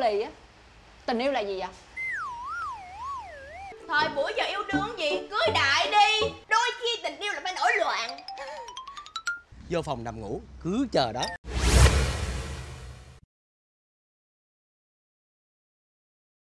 lì á. Tình yêu là gì vậy? Thời buổi giờ yêu đương gì Cưới đại đi. Đôi khi tình yêu là phải nổi loạn. Vô phòng nằm ngủ cứ chờ đó.